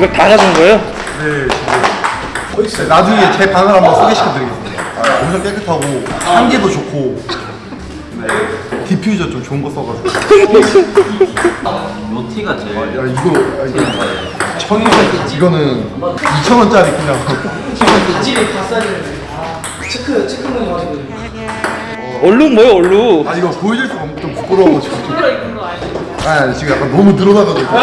이거 다 가져온 거예요? 네, 지금. 네, 나중에 제 방을 한번 소개시켜드리겠습니다. 아, 엄청 깨끗하고 향기도 좋고 네, 디퓨저 좀 좋은 거 써가지고. 로티가 제일 야 이거 야, 이거 천이 이거는 2천 원짜리 그냥. 얼룩 뭐예요 얼룩? 아 이거 보여줄 수가 없- 좀 부끄러워가지고. 아 아니, 지금 약간 너무 늘어나가지고.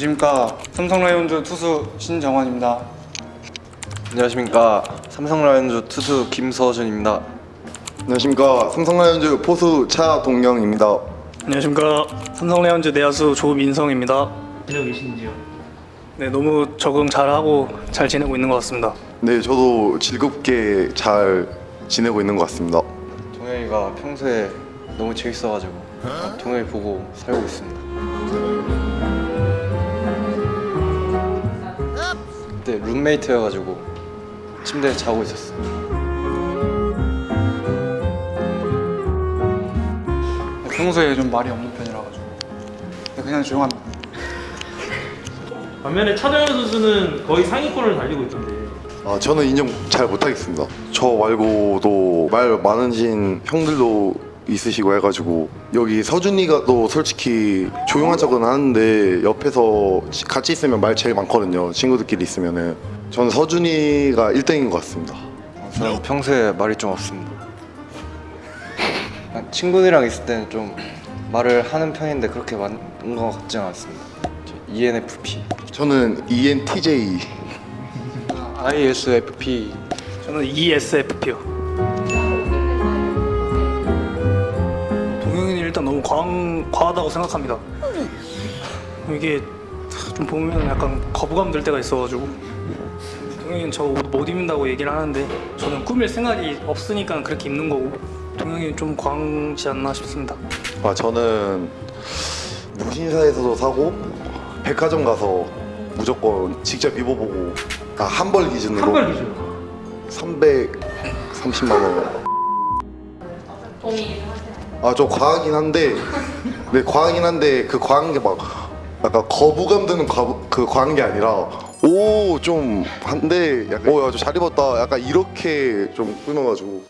안녕하십니까. 안녕하십니까. 삼성 라이온즈 투수 신정환입니다. 안녕하십니까 삼성 라이온즈 투수 김서준입니다. 안녕하십니까 삼성라이온즈 포수 차동영입니다. 안녕하십니까. 삼성 라이온즈 내야수 조민성입니다. 지내고 계신지요? 네, 너무 적응 잘하고 잘 지내고 있는 것 같습니다. 네, 저도 즐겁게 잘 지내고 있는 것 같습니다. 동현이가 평소에 너무 재밌어가지고 동현이 보고 살고 있습니다. 그때 룸메이트여가지고 침대에 자고 있었어. 평소에 좀 말이 없는 편이라 가지고 그냥 조용합니다. 반면에 차정현 선수는 거의 상위권을 달리고 있던데 아, 저는 인정 잘 못하겠습니다. 저 말고도 말 많으신 형들도 있으시고 해가지고 여기 서준이가 또 솔직히 조용한 척은 하는데 옆에서 지- 같이 있으면 말 제일 많거든요. 친구들끼리 있으면은 저는 서준이가 1등인 것 같습니다. 저는 평소에 말이 좀 없습니다. 친구들이랑 있을 때는 좀 말을 하는 편인데 그렇게 많은 것 같지는 않습니다. 저 ENFP, 저는 ENTJ ISFP 저는 ESFP요. 과한, 과하다고 생각합니다. 이게 좀 보면 약간 거부감 들 때가 있어가지고 동영이는 저 옷 못 입는다고 얘기를 하는데 저는 꾸밀 생각이 없으니까 그렇게 입는 거고 동영이는 좀 광지 않나 싶습니다. 아 저는 무신사에서도 사고 백화점 가서 무조건 직접 입어보고 아 한 벌 기준으로 한발 기준 330만 원. 아 저 과하긴 한데 네 과하긴 한데 그 과한 게 막 약간 거부감 드는 과, 그 과한 게 아니라 오 좀 한데 약간 오야잘 입었다. 약간 이렇게 좀 끊어가지고.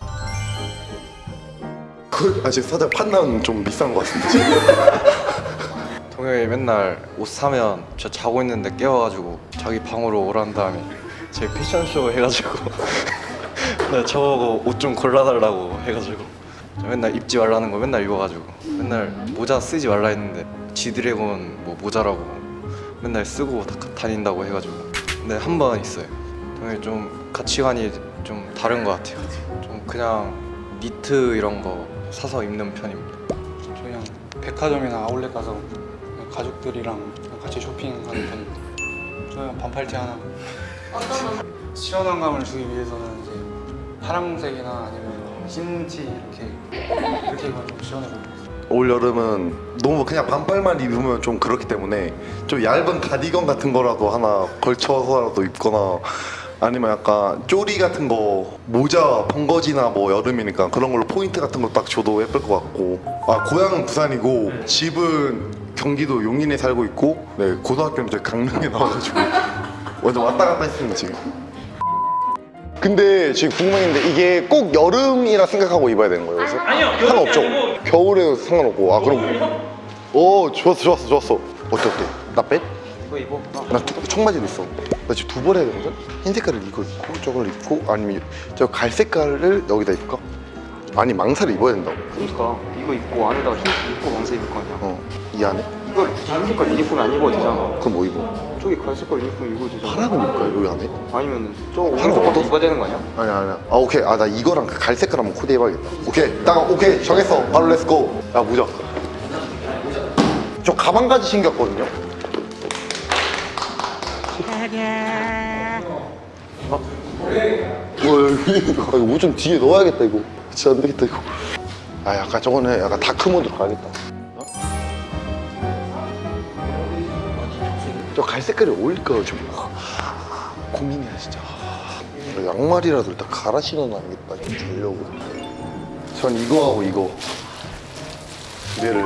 그, 아 지금 살짝 판단 좀 비싼 것 같습니다 지금. 동현이 맨날 옷 사면 저 자고 있는데 깨워가지고 자기 방으로 오란 다음에 제 패션쇼 해가지고 나 저거 옷 좀 골라달라고 해가지고. 저 맨날 입지 말라는 거 맨날 입어가지고 맨날 모자 쓰지 말라 했는데 지드래곤 뭐 모자라고 맨날 쓰고 다, 다닌다고 해가지고 근데 한 번 있어요 좀 가치관이 좀 다른 것 같아요 좀 그냥 니트 이런 거 사서 입는 편입니다 저 그냥 백화점이나 아울렛 가서 가족들이랑 같이 쇼핑하는 편입니다. 저는 반팔티 하나. 시원한 감을 주기 위해서는 이제 파란색이나 아니면 흰티 이렇게 이렇게 입으면 좀 시원해 보여요. 올 여름은 너무 그냥 반팔만 입으면 좀 그렇기 때문에 좀 얇은 가디건 같은 거라도 하나 걸쳐서라도 입거나 아니면 약간 쪼리 같은 거 모자 벙거지나 뭐 여름이니까 그런 걸로 포인트 같은 거 딱 줘도 예쁠 것 같고. 아 고향은 부산이고 집은 경기도 용인에 살고 있고 네 고등학교는 저희 강릉에 나와가지고 완전 왔다 갔다 했습니다 지금 근데 지금 궁금한 게 이게 꼭 여름이라 생각하고 입어야 되는 거예요 그래서? 아니요, 상관없죠? 아니고- 겨울에도 상관없고 아 그럼 오 좋았어 좋았어 좋았어 어때 어때? 나 빼? 이거 입어 나 투- 청바지도 있어 나 지금 두 벌 해야 되거든? 흰 색깔을 이거 입고 저걸 입고 아니면 저 갈색깔을 여기다 입을까? 아니 망사를 입어야 된다고 그러니까 이거 입고 안에다가 흰 입고 왕색 입을 거 아니야 어이 안에? 이거 흰 색깔 유니폼 안 입어도 되잖아 그럼 뭐 입어? 저기 갈색깔 유니폼 입어도 되잖아 파랑은 입을까 여기 안에? 아니면 저 오른쪽 것도? 입어야 되는 거 아니야? 아니야 아니야. 아 오케이. 아 나 이거랑 그 갈색깔 한번 코디해봐야겠다. 오케이. 딱 오케이. 정했어. 바로 let's go 야 모자 저 가방까지 챙겼거든요. 어? 뭐 이거 옷좀 뒤에 넣어야겠다 이거. 진짜 안 되겠다 이거. 아 약간 저거는 약간 다크모드로 가야겠다 저 갈색깔이 어울릴까 좀. 고민이야 진짜. 양말이라도 일단 갈아 신어놔야겠다 좀 주려고. 전 이거하고 이거. 두 개를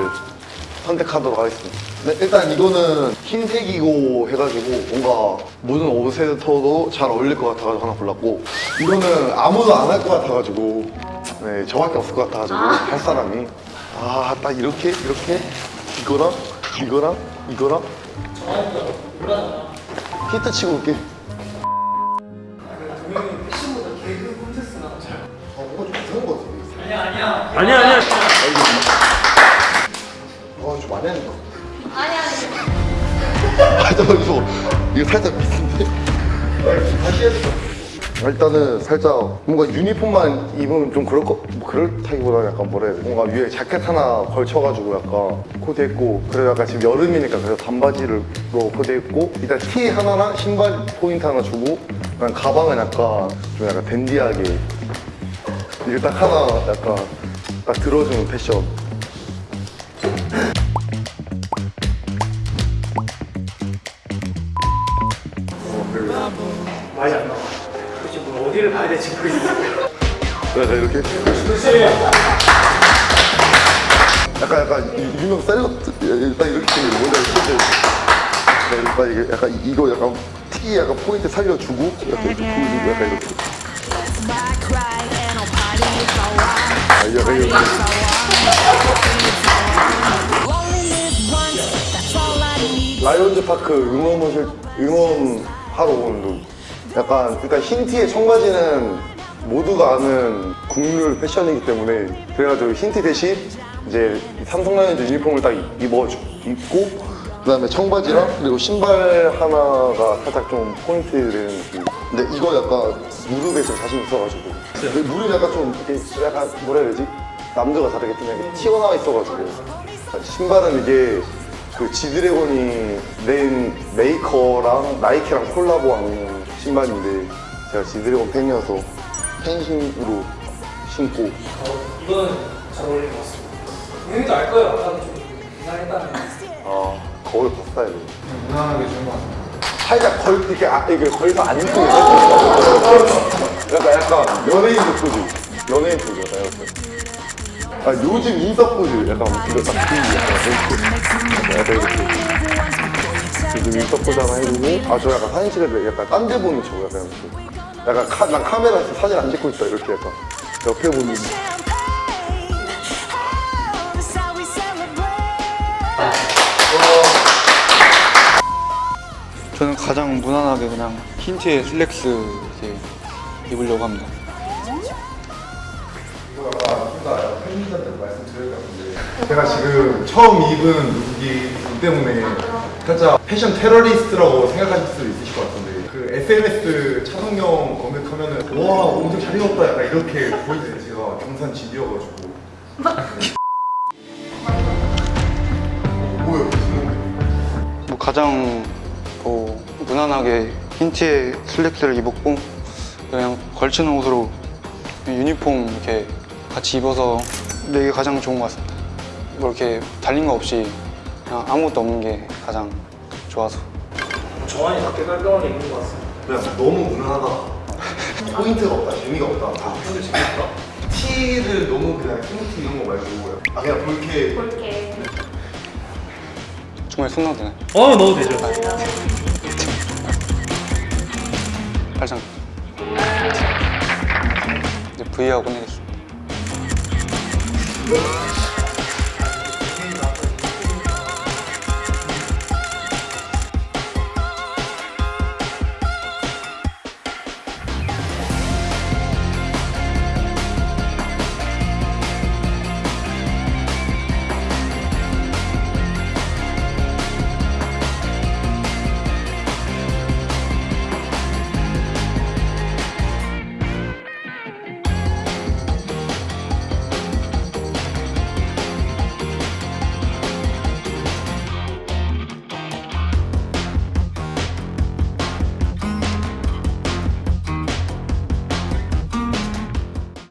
선택하도록 하겠습니다. 네, 일단 이거는 흰색이고 해가지고 뭔가 모든 옷에서도 잘 어울릴 것 같아가지고 하나 골랐고 이거는 아무도 안 할 것 같아가지고 네 저밖에 없을 것 같아가지고 할 사람이. 아 딱 이렇게 이렇게? 이거랑 이거랑 이거랑 히트 치고 올게 이상한 것 같아 아니야 아니야. 어, 좀 많이 하는 거. 아니, 아니. 아, 잠깐, 이거, 이거 살짝 비싼데? 다시 해야 될것 같아. 일단은 살짝 뭔가 유니폼만 입으면 좀 그럴 거, 뭐 그렇다기보다는 약간 뭐라 해야 돼. 뭔가 위에 자켓 하나 걸쳐가지고 약간 코디했고, 그래서 약간 지금 여름이니까 그래서 반바지를 로 코디했고, 일단 티 하나랑 신발 포인트 하나 주고, 그냥 가방은 약간 좀 약간 댄디하게. 딱 하나 약간 딱 들어주는 패션. 봐야 될지 모르겠어. 약간 이렇게 약간 약간 유- 유명 셀럽 일단 이렇게 생긴 뭔지 알지? 일단 이게 약간 이거 약간 티 약간 포인트 살려주고 약간 이렇게 보여주고 약간 이렇게. 아 약간 이렇게 라이온즈 파크 응원을 응원 하러 오는 look. 약간 일단 흰 티에 청바지는 모두가 아는 국룰 패션이기 때문에 그래가지고 흰 티 대신 이제 삼성 라이온즈 유니폼을 딱 입어 입고 그 다음에 청바지랑 그리고 신발 하나가 살짝 좀 포인트 되는 느낌. 근데 이거 약간 무릎에 좀 자신 있어가지고 무릎이 약간 좀 이렇게 약간 뭐라 해야 되지? 남들과 다르게 좀 약간 튀어나와 있어가지고 신발은 이게 그 지드래곤이 낸 메이커랑 나이키랑 콜라보한 신발인데 제가 지드래곤 팬이어서 팬심으로 신고. 이거는 잘 어울리는 것 같습니다. 형님도 알 거예요. 아까 좀 이상했다는. 아 거울 봤어야 돼. 무난하게 준것 같습니다. 살짝 걸 이렇게 아, 이게 걸서 안 입고 약간 약간 연예인 포즈. 연예인 포즈 약간 이렇게 아 요즘 인싸 포즈. 약간 이거 딱 그, 약간 이렇게. 약간 이렇게 포즈 하나 해주고 아 저 약간 사진 찍을 때 약간 딴 데 보는 척 약간 약간 카, 난 카메라에서 사진 안 찍고 있다 이렇게 약간 옆에 보는. 저는 가장 무난하게 그냥 흰 티에 슬랙스 이렇게 입으려고 합니다. 제가 지금 처음 입은 룩 때문에 살짝 패션 테러리스트라고 생각하실 수도 있으실 것 같은데 그 SNS 차성용 검색하면은 와 엄청 잘 입었다 약간 이렇게 보이는데 제가 경산 집이어가지고. 무슨 뭐 가장 뭐 무난하게 흰 티에 슬랙스를 입었고 그냥 걸치는 옷으로 유니폼 이렇게 같이 입어서 내게 가장 좋은 것 같습니다. 뭐 이렇게 달린 거 없이 그냥 아무것도 없는 게 가장 좋아서. 정환이 밖에 깔끔하게 입는 것 같습니다. 그냥 너무 무난하다. 포인트가 없다. 재미가 없다. 아 근데 재밌다. 티를 너무 그냥 흰티 이런 거 말고 아 그냥 볼게. 정말 손 넣어도 되나요? 어 넣어도 되죠. 팔짱. 이제 V하고 끝내겠습니다.